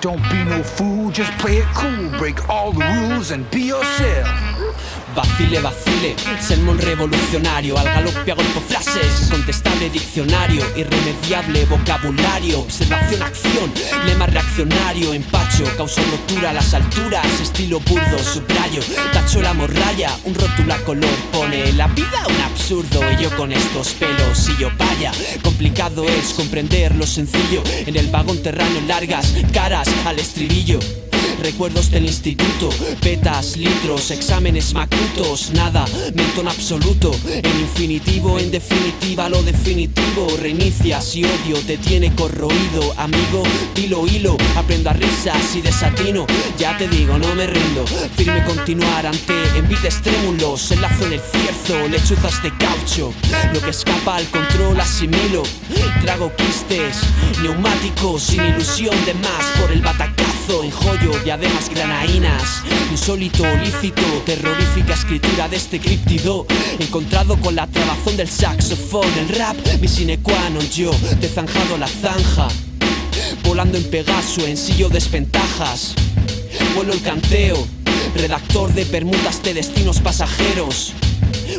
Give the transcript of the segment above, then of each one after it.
Don't be no fool, just play it cool. Break all the rules and be yourself. Vacile, vacile, sermón revolucionario. Al galope a golpe frases, incontestable diccionario Irremediable vocabulario, observación, acción Lema reaccionario, empacho, causa rotura a las alturas Estilo burdo, subrayo, tacho la morralla Un rótulo a color pone la vida un absurdo Y yo con estos pelos y yo vaya Complicado es comprender lo sencillo En el vagón terrano largas caras al estribillo Recuerdos del instituto, petas, litros, exámenes macutos. Nada, mento en absoluto. En infinitivo, en definitiva, lo definitivo. Reinicias y odio te tiene corroído Amigo, dilo hilo, aprendo a risas y desatino. Ya te digo, no me rindo. Firme continuar ante envites trémulos Enlazo en el cierzo, lechuzas de caucho. Lo que escapa al control asimilo. Trago quistes, neumáticos Sin ilusión de más. Por el batacazo En joyo diademas granaínas Insólito, lícito, terrorífica escritura de este críptido. Encontrado con la trabazón del saxofón El rap, mi sine qua non yo, te zanjado la zanja. Volando en Pegaso, en sillo desventajas Vuelo el canteo, redactor de permutas de destinos pasajeros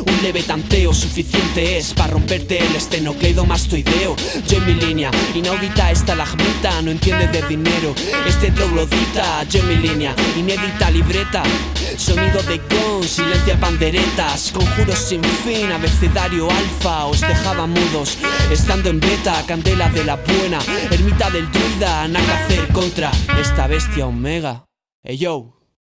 un leve tanteo suficiente es para romperte el estenocleidomastoideo Yo en mi línea, inaudita esta lagmita, no entiende de dinero. Este troglodita, yo en mi línea, inédita libreta. Sonido de gong, silencia panderetas Conjuros sin fin, abecedario alfa Os dejaba mudos, estando en beta Candela de la buena, ermita del druida Nada que hacer contra esta bestia omega. Hey yo